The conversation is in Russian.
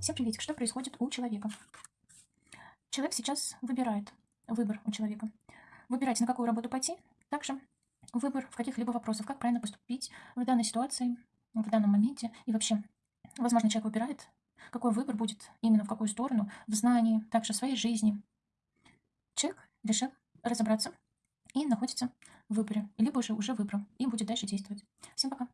Всем приветик. Что происходит у человека? Человек сейчас выбирает. Выбор у человека. Выбирать, на какую работу пойти. Также выбор в каких-либо вопросах, как правильно поступить в данной ситуации, в данном моменте. И вообще, возможно, человек выбирает, какой выбор будет именно в какую сторону, в знании, также в своей жизни. Человек решил разобраться и находится в выборе, либо же уже выбрал и будет дальше действовать. Всем пока!